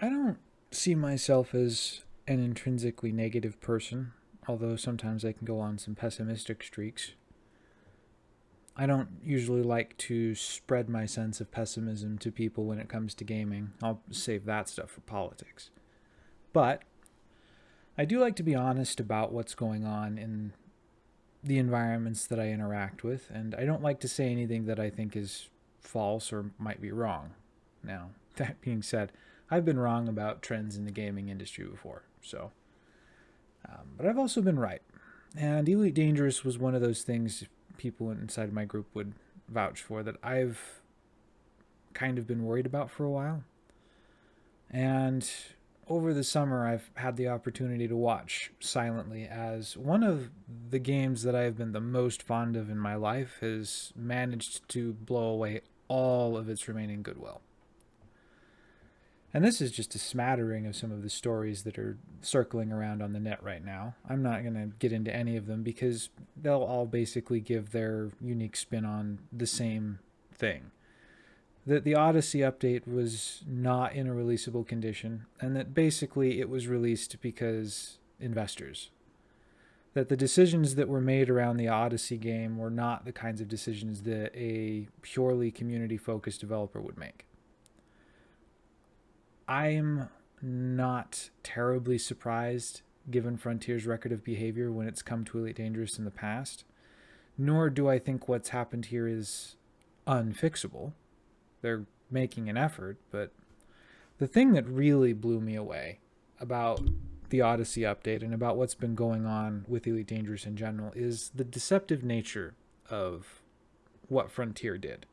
I don't see myself as an intrinsically negative person, although sometimes I can go on some pessimistic streaks. I don't usually like to spread my sense of pessimism to people when it comes to gaming. I'll save that stuff for politics. But I do like to be honest about what's going on in the environments that I interact with, and I don't like to say anything that I think is false or might be wrong. Now, that being said, I've been wrong about trends in the gaming industry before, so. Um, but I've also been right. And Elite Dangerous was one of those things people inside my group would vouch for that I've kind of been worried about for a while. And over the summer, I've had the opportunity to watch silently as one of the games that I've been the most fond of in my life has managed to blow away all of its remaining goodwill. And this is just a smattering of some of the stories that are circling around on the net right now. I'm not going to get into any of them because they'll all basically give their unique spin on the same thing. That the Odyssey update was not in a releasable condition, and that basically it was released because investors. That the decisions that were made around the Odyssey game were not the kinds of decisions that a purely community focused developer would make I'm not terribly surprised given Frontier's record of behavior when it's come to Elite Dangerous in the past. Nor do I think what's happened here is unfixable. They're making an effort, but the thing that really blew me away about the Odyssey update and about what's been going on with Elite Dangerous in general is the deceptive nature of what Frontier did.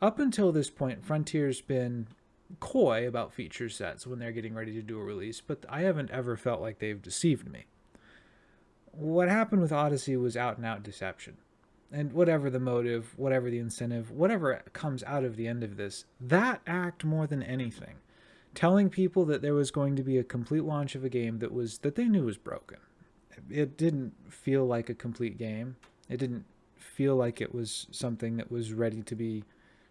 Up until this point, Frontier's been coy about feature sets when they're getting ready to do a release, but I haven't ever felt like they've deceived me. What happened with Odyssey was out and out deception. And whatever the motive, whatever the incentive, whatever comes out of the end of this, that act more than anything, telling people that there was going to be a complete launch of a game that was that they knew was broken. It didn't feel like a complete game. It didn't feel like it was something that was ready to be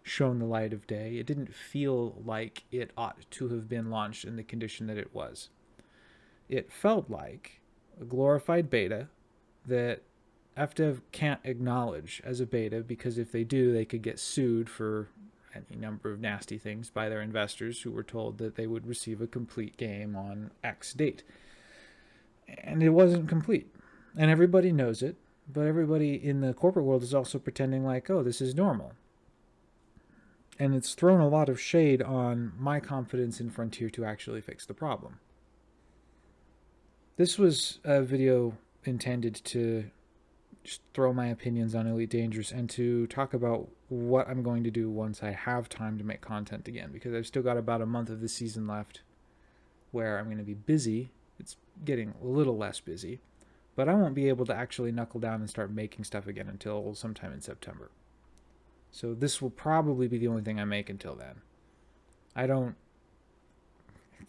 shown the light of day. It didn't feel like it ought to have been launched in the condition that it was. It felt like a glorified beta that FDev can't acknowledge as a beta because if they do, they could get sued for any number of nasty things by their investors who were told that they would receive a complete game on X date. And it wasn't complete. And everybody knows it, but everybody in the corporate world is also pretending like, oh, this is normal and it's thrown a lot of shade on my confidence in Frontier to actually fix the problem. This was a video intended to just throw my opinions on Elite Dangerous and to talk about what I'm going to do once I have time to make content again because I've still got about a month of the season left where I'm going to be busy. It's getting a little less busy, but I won't be able to actually knuckle down and start making stuff again until sometime in September. So this will probably be the only thing I make until then. I don't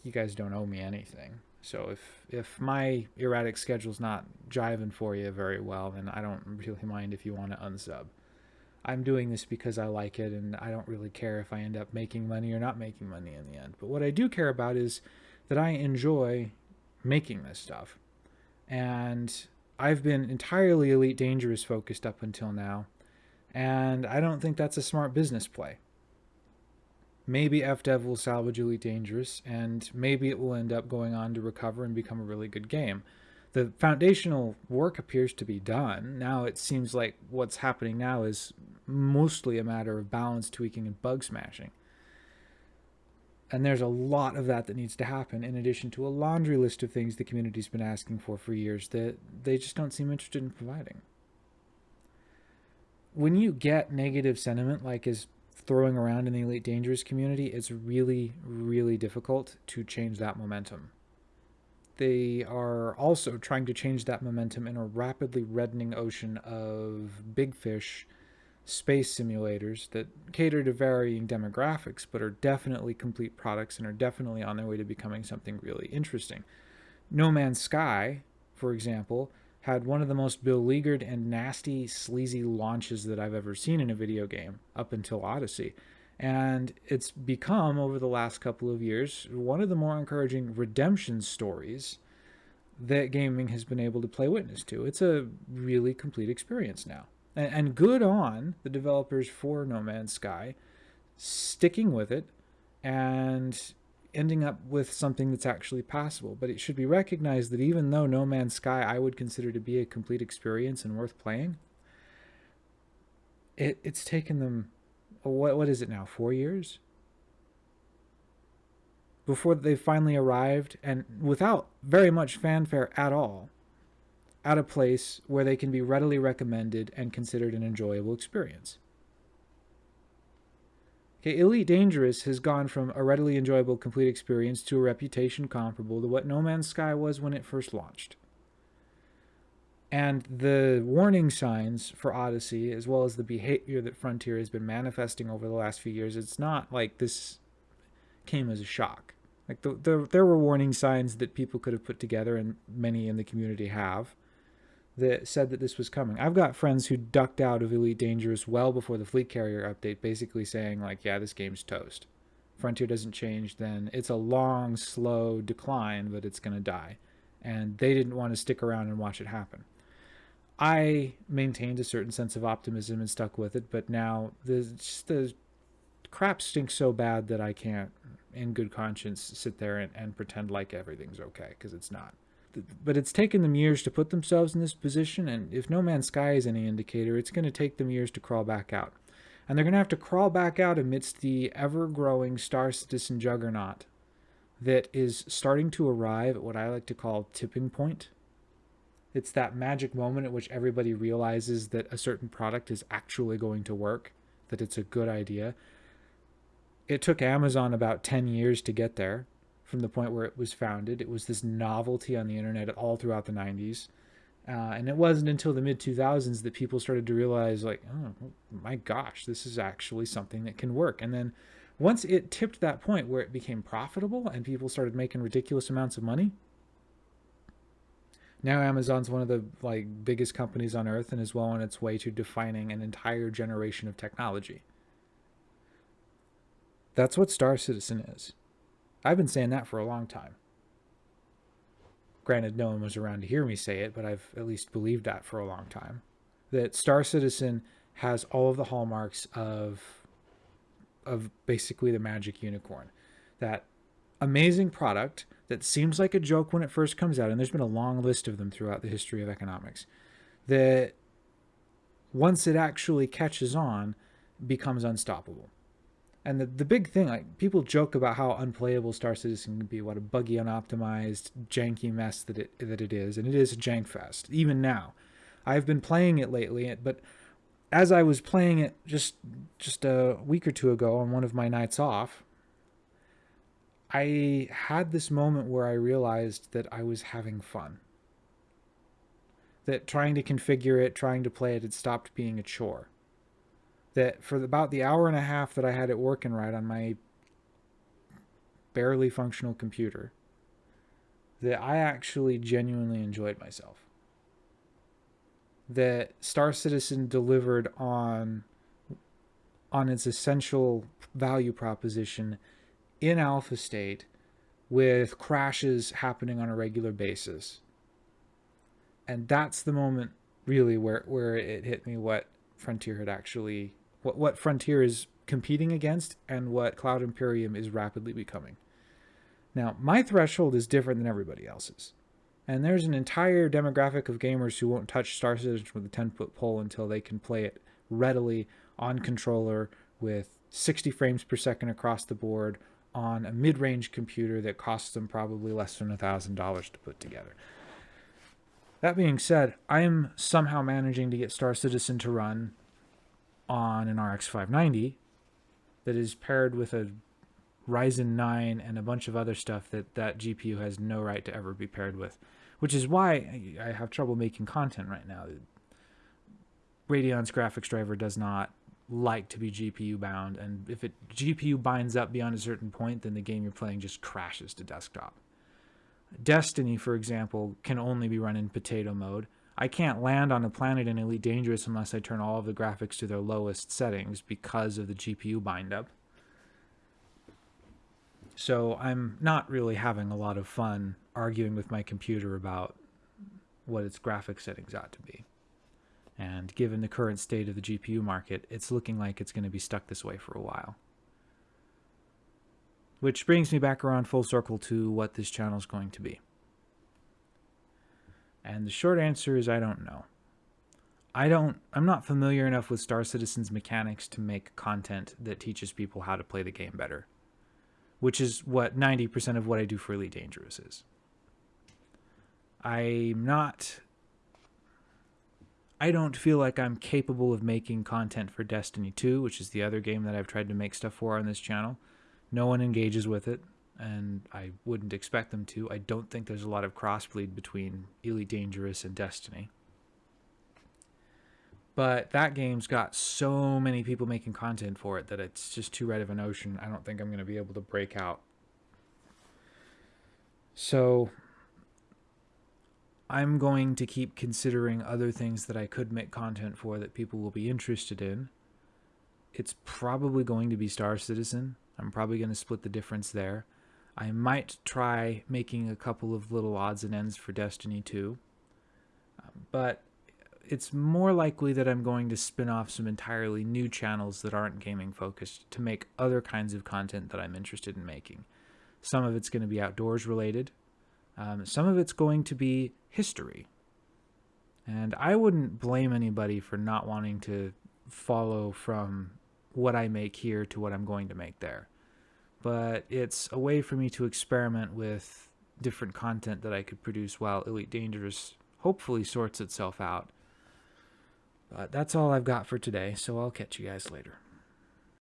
you guys don't owe me anything. So if if my erratic schedule's not jiving for you very well, then I don't really mind if you want to unsub. I'm doing this because I like it and I don't really care if I end up making money or not making money in the end. But what I do care about is that I enjoy making this stuff. And I've been entirely Elite Dangerous focused up until now. And I don't think that's a smart business play. Maybe FDev will salvage Elite Dangerous, and maybe it will end up going on to recover and become a really good game. The foundational work appears to be done. Now it seems like what's happening now is mostly a matter of balance tweaking and bug smashing. And there's a lot of that that needs to happen, in addition to a laundry list of things the community's been asking for for years that they just don't seem interested in providing when you get negative sentiment like is throwing around in the Elite Dangerous community, it's really, really difficult to change that momentum. They are also trying to change that momentum in a rapidly reddening ocean of big fish space simulators that cater to varying demographics, but are definitely complete products and are definitely on their way to becoming something really interesting. No Man's Sky, for example, had one of the most beleaguered and nasty, sleazy launches that I've ever seen in a video game up until Odyssey. And it's become, over the last couple of years, one of the more encouraging redemption stories that gaming has been able to play witness to. It's a really complete experience now. And, good on the developers for No Man's Sky sticking with it and ending up with something that's actually passable. But it should be recognized that even though No Man's Sky I would consider to be a complete experience and worth playing, it, it's taken them what what is it now? Four years before they finally arrived, and without very much fanfare at all, at a place where they can be readily recommended and considered an enjoyable experience. Okay, Elite Dangerous has gone from a readily enjoyable complete experience to a reputation comparable to what No Man's Sky was when it first launched. And the warning signs for Odyssey, as well as the behavior that Frontier has been manifesting over the last few years, it's not like this came as a shock. Like the, the, there were warning signs that people could have put together, and many in the community have, that said that this was coming. I've got friends who ducked out of Elite Dangerous well before the Fleet Carrier update, basically saying like, "Yeah, this game's toast. Frontier doesn't change, then it's a long, slow decline, but it's gonna die." And they didn't want to stick around and watch it happen. I maintained a certain sense of optimism and stuck with it, but now the the crap stinks so bad that I can't, in good conscience, sit there and, and pretend like everything's okay because it's not. But it's taken them years to put themselves in this position, and if No Man's Sky is any indicator, it's going to take them years to crawl back out. And they're going to have to crawl back out amidst the ever growing Star Citizen juggernaut that is starting to arrive at what I like to call tipping point it's that magic moment at which everybody realizes that a certain product is actually going to work, that it's a good idea. It took Amazon about 10 years to get there from the point where it was founded. It was this novelty on the internet all throughout the 90s. Uh, and it wasn't until the mid 2000s that people started to realize, like, oh my gosh, this is actually something that can work. And then once it tipped that point where it became profitable and people started making ridiculous amounts of money, now Amazon's one of the like biggest companies on earth and is well on its way to defining an entire generation of technology. That's what Star Citizen is. I've been saying that for a long time. Granted, no one was around to hear me say it, but I've at least believed that for a long time. That Star Citizen has all of the hallmarks of of basically the magic unicorn. That amazing product that seems like a joke when it first comes out, and there's been a long list of them throughout the history of economics, that once it actually catches on, becomes unstoppable. And the, the big thing, like people joke about how unplayable Star Citizen can be, what a buggy, unoptimized, janky mess that it that it is, and it is a jank fest. Even now, I've been playing it lately, but as I was playing it just just a week or two ago on one of my nights off, I had this moment where I realized that I was having fun. That trying to configure it, trying to play it, had stopped being a chore. That for about the hour and a half that I had it working right on my barely functional computer, that I actually genuinely enjoyed myself. That Star Citizen delivered on on its essential value proposition in alpha state with crashes happening on a regular basis. And that's the moment really where, where it hit me what Frontier had actually what, what Frontier is competing against and what Cloud Imperium is rapidly becoming. Now, my threshold is different than everybody else's. And there's an entire demographic of gamers who won't touch Star Citizen with a 10 foot pole until they can play it readily on controller with 60 frames per second across the board on a mid-range computer that costs them probably less than a thousand dollars to put together. That being said, I am somehow managing to get Star Citizen to run on an RX 590 that is paired with a Ryzen 9 and a bunch of other stuff that that GPU has no right to ever be paired with, which is why I have trouble making content right now. Radeon's graphics driver does not like to be GPU bound, and if it GPU binds up beyond a certain point, then the game you're playing just crashes to desktop. Destiny, for example, can only be run in potato mode. I can't land on a planet in Elite Dangerous unless I turn all of the graphics to their lowest settings because of the GPU bind up. So I'm not really having a lot of fun arguing with my computer about what its graphics settings ought to be. And given the current state of the GPU market, it's looking like it's going to be stuck this way for a while. Which brings me back around full circle to what this channel is going to be. And the short answer is I don't know. I don't I'm not familiar enough with Star Citizen's mechanics to make content that teaches people how to play the game better. Which is what 90% of what I do for Elite Dangerous is. I'm not I don't feel like I'm capable of making content for Destiny 2, which is the other game that I've tried to make stuff for on this channel. No one engages with it, and I wouldn't expect them to. I don't think there's a lot of crossbleed between Elite Dangerous and Destiny. But that game's got so many people making content for it that it's just too red of an ocean. I don't think I'm going to be able to break out. So I'm going to keep considering other things that I could make content for that people will be interested in. It's probably going to be Star Citizen. I'm probably going to split the difference there. I might try making a couple of little odds and ends for Destiny 2. But it's more likely that I'm going to spin off some entirely new channels that aren't gaming focused to make other kinds of content that I'm interested in making. Some of it's going to be outdoors related. Um, some of it's going to be history. And I wouldn't blame anybody for not wanting to follow from what I make here to what I'm going to make there. But it's a way for me to experiment with different content that I could produce while Elite Dangerous hopefully sorts itself out but that's all I've got for today, so I'll catch you guys later.